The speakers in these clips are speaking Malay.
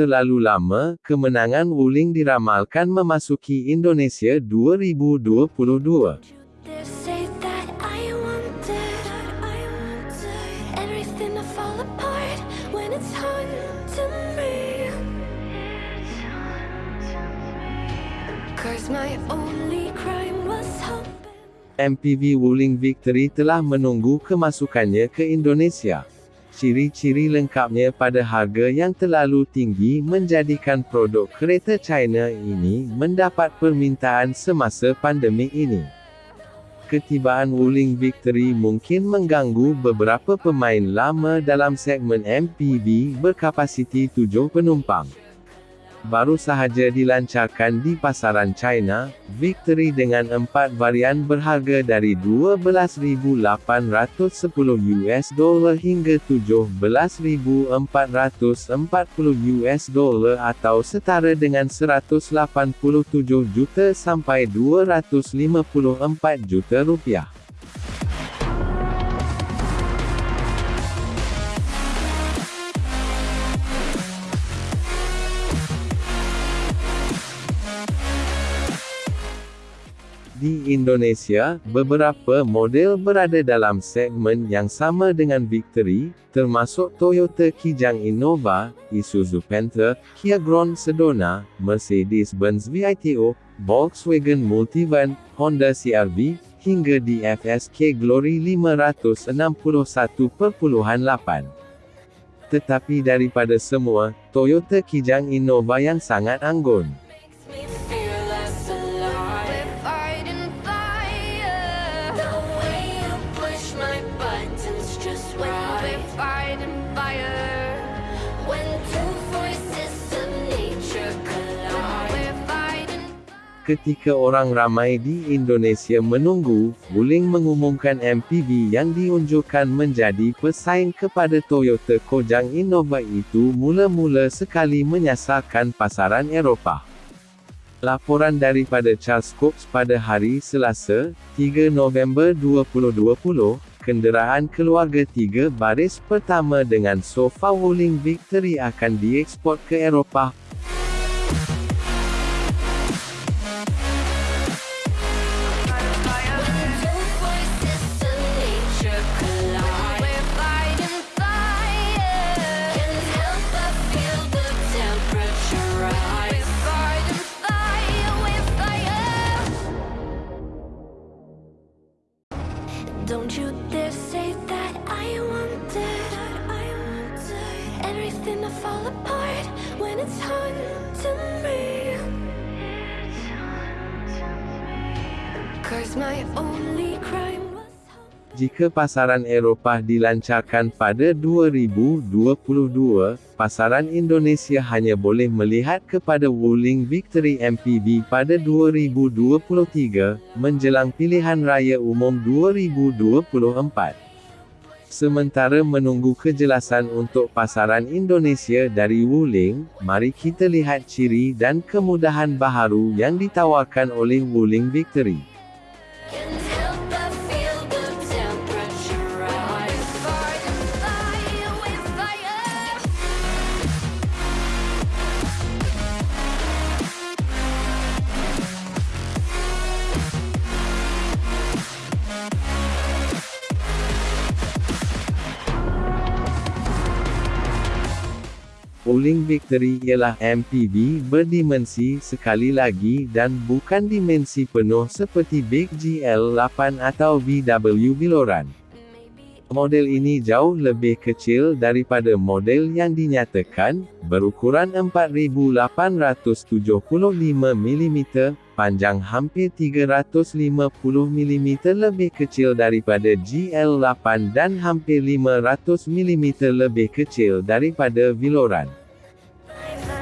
terlalu lama, kemenangan Wuling diramalkan memasuki Indonesia 2022. They say that I wanted everything to fall apart when it's haunting me. Cause my only crime was hoping. MPV Wuling Victory telah menunggu kemasukannya ke Indonesia. Ciri-ciri lengkapnya pada harga yang terlalu tinggi menjadikan produk kereta China ini mendapat permintaan semasa pandemik ini. Ketibaan Wuling Victory mungkin mengganggu beberapa pemain lama dalam segmen MPV berkapasiti 7 penumpang. Baru sahaja dilancarkan di pasaran China, Victory dengan empat varian berharga dari 12.810 US dollar hingga 17.440 US dollar atau setara dengan 187 juta sampai 254 juta rupiah. Indonesia, beberapa model berada dalam segmen yang sama dengan Victory, termasuk Toyota Kijang Innova, Isuzu Panther, Kia Grand Sedona, Mercedes-Benz VITO, Volkswagen Multivan, Honda CR-V, hingga DFSK Glory 561.8. Tetapi daripada semua, Toyota Kijang Innova yang sangat anggun. Ketika orang ramai di Indonesia menunggu, Wuling mengumumkan MPV yang diunjukkan menjadi pesaing kepada Toyota Kojang Innova itu mula-mula sekali menyasarkan pasaran Eropah. Laporan daripada Charles Cooks pada hari Selasa, 3 November 2020, kenderaan keluarga tiga baris pertama dengan sofa Wuling Victory akan diekspor ke Eropah Jika pasaran Eropah dilancarkan pada 2022, pasaran Indonesia hanya boleh melihat kepada Wuling Victory MPV pada 2023, menjelang pilihan raya umum 2024. Sementara menunggu kejelasan untuk pasaran Indonesia dari Wuling, mari kita lihat ciri dan kemudahan baharu yang ditawarkan oleh Wuling Victory. Wuling Victory ialah MPV berdimensi sekali lagi dan bukan dimensi penuh seperti Big GL8 atau VW Viloran. Model ini jauh lebih kecil daripada model yang dinyatakan, berukuran 4875 mm, panjang hampir 350 mm lebih kecil daripada GL8 dan hampir 500 mm lebih kecil daripada Viloran. Amen.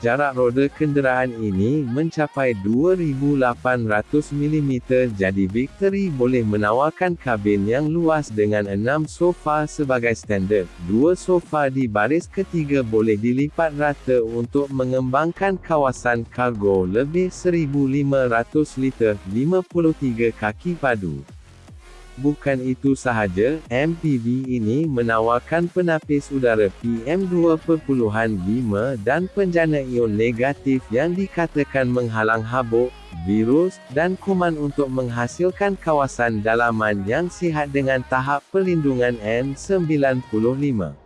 Jarak roda kenderaan ini mencapai 2,800 mm jadi Victory boleh menawarkan kabin yang luas dengan 6 sofa sebagai standard. Dua sofa di baris ketiga boleh dilipat rata untuk mengembangkan kawasan kargo lebih 1,500 liter 53 kaki padu. Bukan itu sahaja, MPV ini menawarkan penapis udara PM2.5 dan penjana ion negatif yang dikatakan menghalang habuk, virus, dan kuman untuk menghasilkan kawasan dalaman yang sihat dengan tahap pelindungan N95.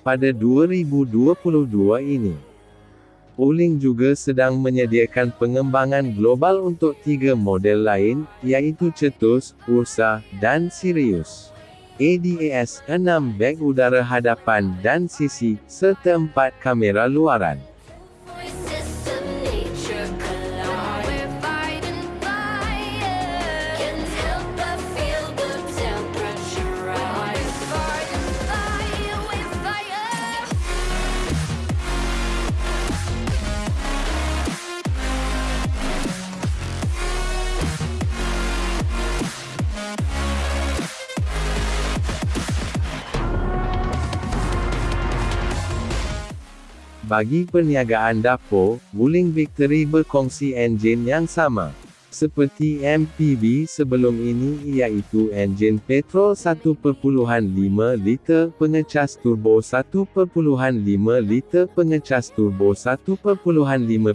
Pada 2022 ini, Wuling juga sedang menyediakan pengembangan global untuk tiga model lain, yaitu Cetus, Ursa, dan Sirius. ADAS, 6 beg udara hadapan dan sisi, serta 4 kamera luaran. Bagi perniagaan dapur, Wuling Victory berkongsi enjin yang sama. Seperti MPV sebelum ini iaitu enjin petrol 1.5 liter pengecas turbo 1.5 liter pengecas turbo 1.5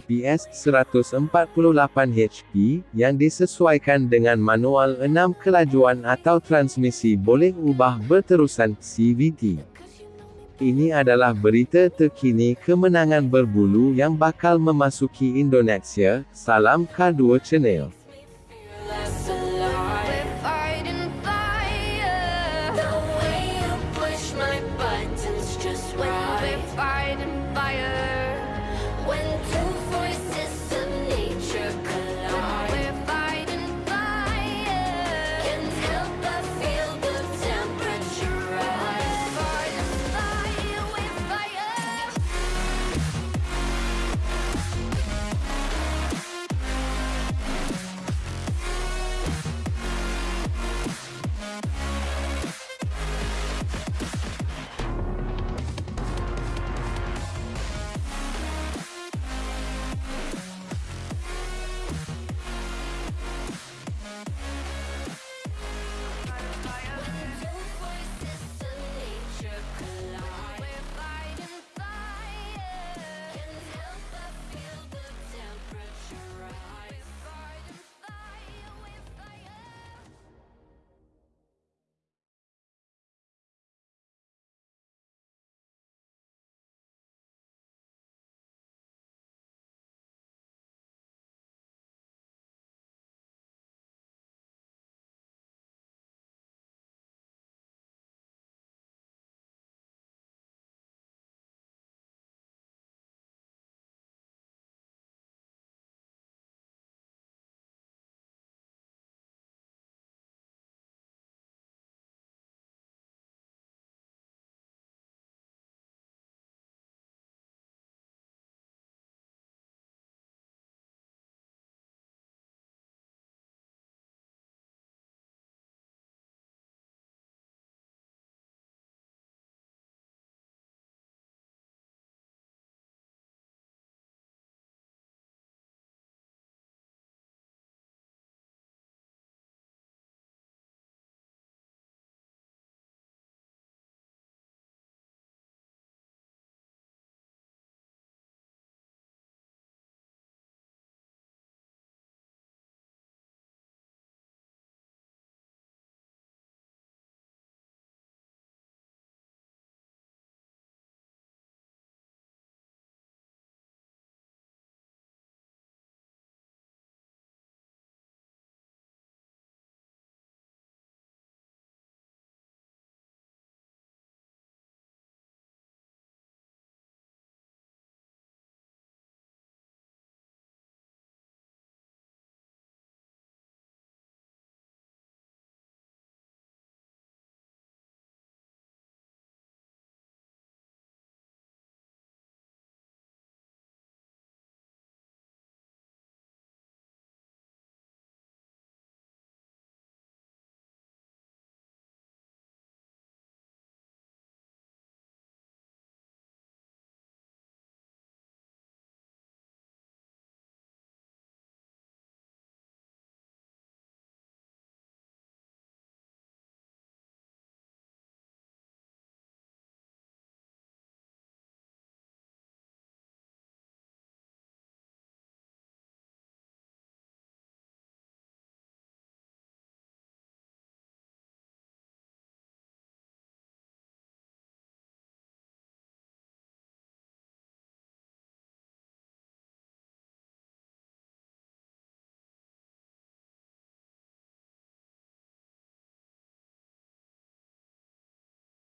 PS 148 HP yang disesuaikan dengan manual 6 kelajuan atau transmisi boleh ubah berterusan CVT. Ini adalah berita terkini kemenangan berbulu yang bakal memasuki Indonesia. Salam K2 Channel.